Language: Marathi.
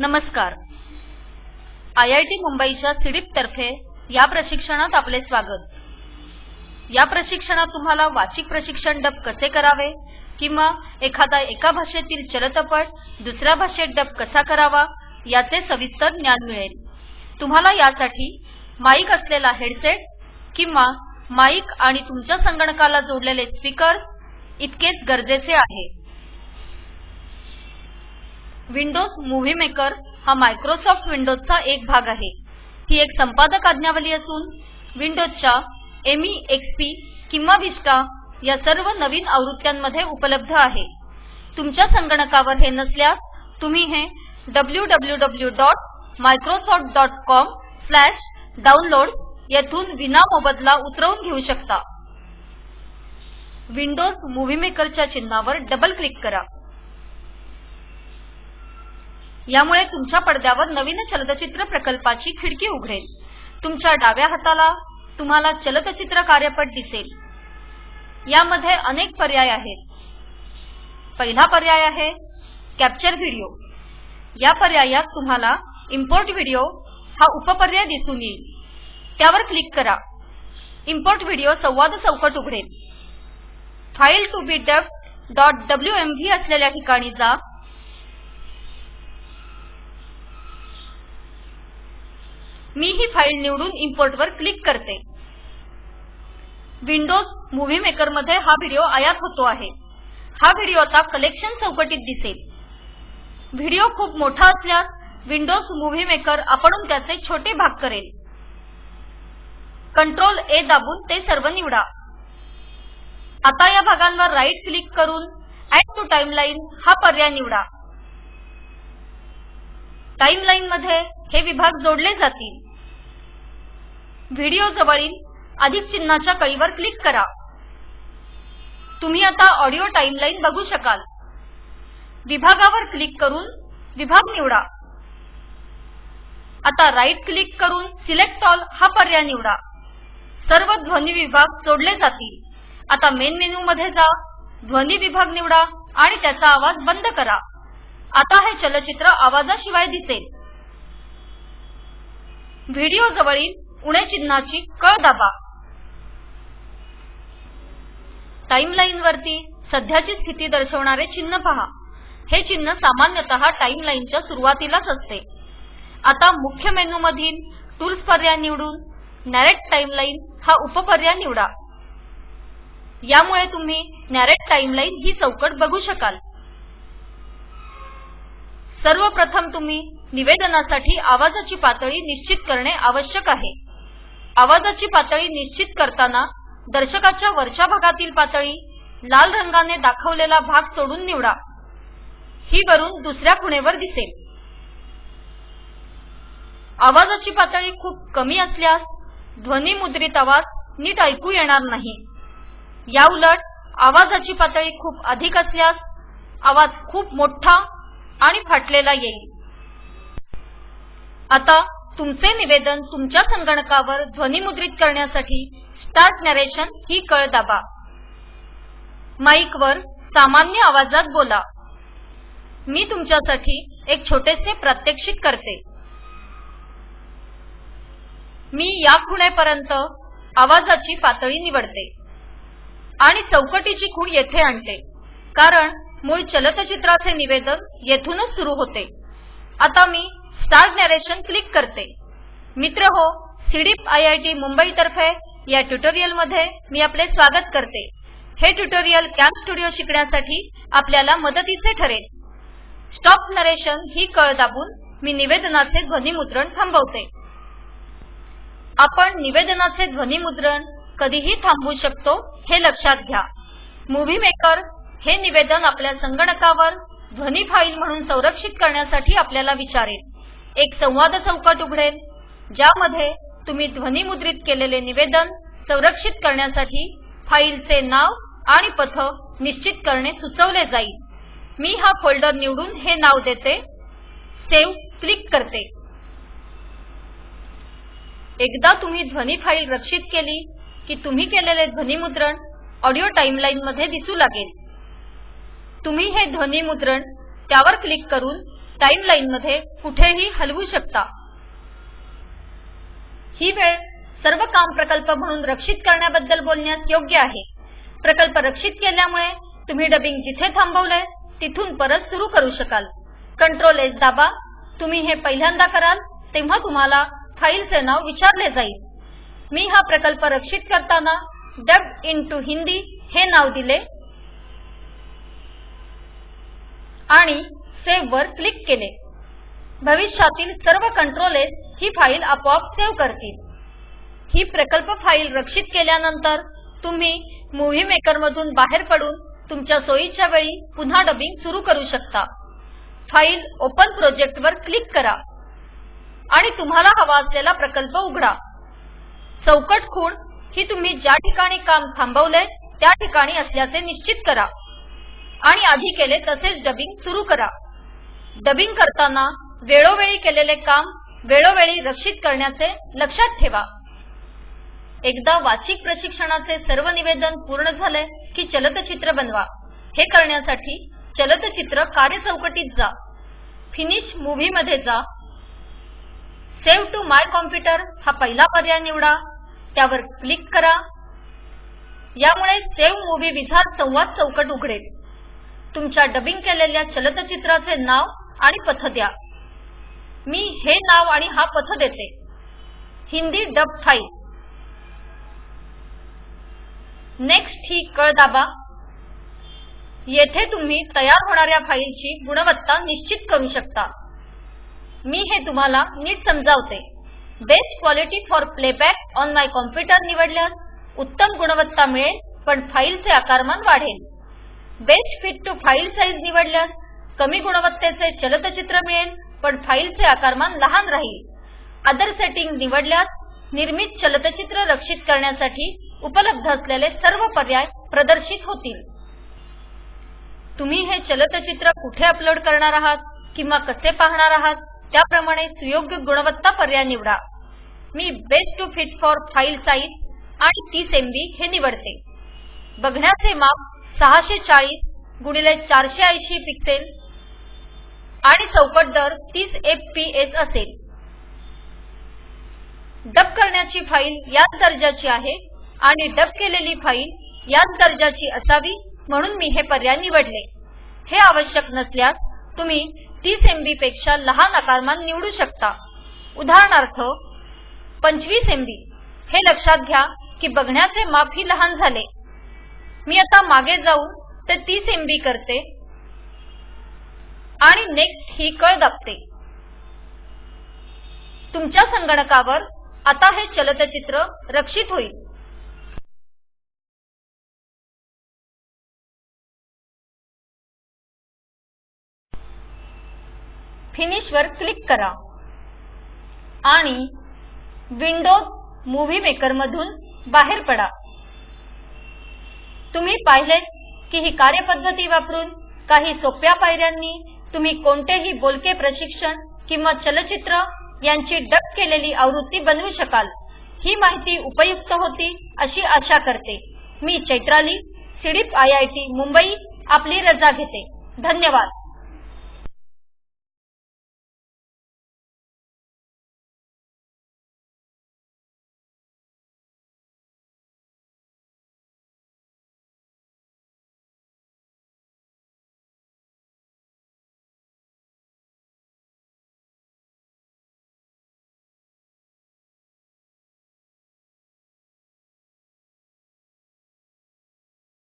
नमस्कार. आय आय टी मुंबईच्या सिडीप तर्फे या प्रशिक्षणात आपले स्वागत. या प्रशिक्षणात तुम्हाला वाचिक प्रशिक्षण डब कसे करावे किंवा एखादा एका भाषेतील चलचित्रपट दुसऱ्या भाषेत डब कसा करावा याचे सविस्तर ज्ञान मिळेल. तुम्हाला यासाठी माईक असलेला हेडसेट किंवा माईक आणि तुमच्या संगणकाला जोडलेले स्पीकर्स इतकेच गरजेचे आहे. विंडोज मूव्ही मेकर हा मायक्रोसॉफ्ट विंडोजचा एक भाग आहे. ही एक संपादक आज्ञावली असून विंडोजच्या एमई एक्सपी किंवा विस्टा या सर्व नवीन आवृत्त्यांमध्ये उपलब्ध आहे. तुमच्या संगणकावर हे नसल्यास तुम्ही हे www.microsoft.com/download येथून विनामोबदला उतरवून घेऊ शकता. विंडोज मूव्ही मेकरच्या चिन्हावर डबल क्लिक करा. यामुळे तुमच्या पडद्यावर नवीन चलचित्र प्रकल्पाची खिडकी उघडेल. तुमच्या डाव्या हाताला तुम्हाला चलचित्र कार्यपट दिसेल. यामध्ये अनेक पर्याय आहेत. पहिला पर्याय आहे कॅप्चर व्हिडिओ या पर्यायात तुम्हाला इम्पोर्ट व्हिडिओ हा उपपर्याय दिसून येईल. त्यावर क्लिक करा. इम्पोर्ट व्हिडिओ संवाद चौकट उघडेल. फाईल टू बी डब्ल्यूएमव्ही असलेल्या ठिकाणी जा. मी ही फाईल निवडून इम्पोर्ट वर क्लिक करते. विंडोज मूव्ही मेकरमध्ये हा व्हिडिओ आयात होतो आहे. हा व्हिडिओ आता कलेक्शन चौकटीत दिसेल. व्हिडिओ खूप मोठा असल्यास विंडोज मूव्ही मेकर आपणून त्याचे छोटे भाग करेल. कंट्रोल ए दाबून ते सर्व निवडा. आता या भागांवर राईट क्लिक करून ऍड टू टाइमलाईन हा पर्याय निवडा. टाइमलाईन मध्ये हे विभाग जोडले जातील. व्हिडिओ जवळील अधिक चिन्हाच्या कळीवर क्लिक करा. तुम्ही आता ऑडिओ टाइमलाईन बघू शकाल. विभागावर क्लिक करून विभाग निवडा. आता राईट क्लिक करून सिलेक्ट ऑल हा पर्याय निवडा. सर्व ध्वनी विभाग जोडले जातील. आता मेन मेनू मध्ये जा ध्वनी विभाग निवडा आणि त्याचा आवाज बंद करा. आता हे चलचित्र आवाजाशिवाय दिसेल. व्हिडिओ जवळील उणे चिन्हाची कळ दाबा. टाइमलाईन वरती सध्याची स्थिती दर्शवणारे चिन्ह पहा. हे चिन्ह सामान्यतः टाइमलाईनच्या सुरुवातीलाच असते. आता मुख्य मेनू मधील टूल्स पर्याय निवडून नॅरेट टाइमलाईन हा उपपर्याय निवडा. यामुळे तुम्ही नॅरेट टाइमलाईन ही चौकट बघू शकाल. सर्वप्रथम तुम्ही निवेदनासाठी आवाजाची पातळी निश्चित करणे आवश्यक आहे. आवाजाची पातळी निश्चित करताना दर्शकाच्या वरच्या भागातील पातळी लाल रंगाने दाखवलेला भाग सोडून निवडा. ही वरून दुसऱ्या खुणेवर दिसेल. आवाजाची पातळी खूप कमी असल्यास ध्वनी मुद्रित आवाज नीट ऐकू येणार नाही. याउलट आवाजाची पातळी खूप अधिक असल्यास आवाज खूप मोठा आणि फाटलेला येईल. आता तुमचे निवेदन तुमच्या संगणकावर ध्वनिमुद्रित करण्यासाठी स्टार्ट नरेशन ही कळ दाबा. माईकवर सामान्य आवाजात बोला. मी तुमच्यासाठी एक छोटेसे प्रात्यक्षिक करते. मी या खुणेपर्यंत आवाजाची पातळी निवडते आणि चौकटीची खूण येथे आणते. कारण मूळ चलचित्राचे निवेदन येथूनच सुरू होते. आता मी स्टार्ट नरेशन क्लिक करते. मित्र हो CDEEP I I T Mumbai तर्फे या ट्युटोरियलमध्ये मी आपले स्वागत करते. हे ट्युटोरियल कॅम्प स्टुडिओ शिकण्यासाठी आपल्याला मदतीचे ठरेल. स्टॉप नरेशन ही कळ दाबून मी निवेदनाचे ध्वनिमुद्रण थांबवते. आपण निवेदनाचे ध्वनिमुद्रण कधीही थांबवू शकतो हे लक्षात घ्या. मूव्ही मेकर हे निवेदन आपल्या संगणकावर ध्वनी फाईल म्हणून संरक्षित करण्यासाठी आपल्याला विचारेल. एक संवाद चौकट उघडेल ज्यामध्ये तुम्ही ध्वनिमुद्रित केलेले निवेदन संरक्षित करण्यासाठी फाईलचे नाव आणि पथ निश्चित करणे सुचवले जाईल. मी हा फोल्डर निवडून हे नाव देते सेव्ह क्लिक करते. एकदा तुम्ही ध्वनी फाईल रक्षित केली की तुम्ही केलेले ध्वनिमुद्रण ऑडिओ टाइमलाईन मध्ये दिसू लागेल. तुम्ही हे ध्वनिमुद्रण त्यावर क्लिक करून टाइमलाईनमध्ये कुठेही हलवू शकता. ही वेळ सर्व काम प्रकल्प म्हणून रक्षित करण्याबद्दल बोलण्यास योग्य आहे. प्रकल्प रक्षित केल्यामुळे तुम्ही डबिंग जिथे थांबवलंय तिथून परत सुरू करू शकाल. कंट्रोल एस दाबा. तुम्ही हे पहिल्यांदा कराल तेव्हा तुम्हाला फाईलचे नाव विचारले जाईल. मी हा प्रकल्प रक्षित करताना डब इंटू हिंदी हे नाव दिले. आणि सेव्ह वर क्लिक केले. भविष्यातील सर्व कंट्रोलेस ही फाईल आपोआप सेव्ह करतील. ही प्रकल्प फाईल रक्षित केल्यानंतर तुम्ही मूव्ही मेकर मधून बाहेर पडून तुमच्या सोयीच्या वेळी पुन्हा डबिंग सुरू करू शकता. फाईल ओपन प्रोजेक्ट वर क्लिक करा आणि तुम्हाला हवा असलेला प्रकल्प उघडा. चौकट खूण ही तुम्ही ज्या ठिकाणी काम थांबवलंय त्या ठिकाणी असल्याचे निश्चित करा. आणि आधी केले तसेच डबिंग सुरू करा. डबिंग करताना वेळोवेळी केलेले काम वेळोवेळी रक्षित करण्याचे लक्षात ठेवा. एकदा वाचिक प्रशिक्षणाचे सर्व निवेदन पूर्ण झाले की चलतचित्र बनवा. हे करण्यासाठी चलतचित्र कार्यचौकटीत जा. फिनिश मूव्ही मध्ये जा. सेव्ह टू माय कॉम्प्युटर हा पहिला पर्याय निवडा. त्यावर क्लिक करा. यामुळे सेव्ह मूव्ही विझार्ड संवाद चौकट उघडेल. तुमच्या डबिंग केलेल्या चलतचित्राचे नाव आणि पथ द्या. मी हे नाव आणि हा पथ देते. Hindi dub file. नेक्स्ट ही कळ दाबा येथे तुम्ही तयार होणाऱ्या फाईलची गुणवत्ता निश्चित करू शकता. मी हे तुम्हाला नीट समजावते. Best quality for playback on my computer निवडल्यास उत्तम गुणवत्ता मिळेल पण फाईलचे आकारमान वाढेल. Best fit to file size निवडल्यास कमी गुणवत्तेचे चलतचित्र मिळेल पण फाईलचे आकारमान लहान राहील. अदर सेटिंग निवडल्यास निर्मित चलतचित्र रक्षित करण्यासाठी उपलब्ध असलेले सर्व पर्याय प्रदर्शित होतील. तुम्ही हे चलतचित्र कुठे अपलोड करणार आहात किंवा कसे पाहणार आहात त्याप्रमाणे सुयोग्य गुणवत्ता पर्याय निवडा. मी best to fit for file size आणि 30 एमबी हे निवडते. बघण्याचे माप 640 गुणिले 480 पिक्सेल आणि चौकट दर 30 एफपीएस असेल. डब करण्याची फाईल याच दर्जाची आहे आणि डब केलेली फाईल याच दर्जाची असावी म्हणून मी हे पर्याय निवडले. हे आवश्यक नसल्यास तुम्ही 30 एमबी पेक्षा लहान आकारमान निवडू शकता. उदाहरणार्थ 25 एमबी हे लक्षात घ्या की बघण्याचे माप ही लहान झाले. मी आता मागे जाऊन ते 30 एमबी करते. आणि नेक्स्ट ही कळ दाबते. तुमच्या संगणकावर आता हे चलतचित्र रक्षित होईल. फिनिशवर क्लिक करा. आणि विंडोज मूव्ही मेकर मधून बाहेर पडा. तुम्ही पाहिले की ही कार्यपद्धती वापरून काही सोप्या पायऱ्यांनी तुम्ही कोणतेही बोलके प्रशिक्षण किंवा चलचित्र यांची डब केलेली आवृत्ती बनवू शकाल. ही माहिती उपयुक्त होती अशी आशा करते. मी चैत्राली सिडीप आयआयटी मुंबई आपली रजा घेते. धन्यवाद.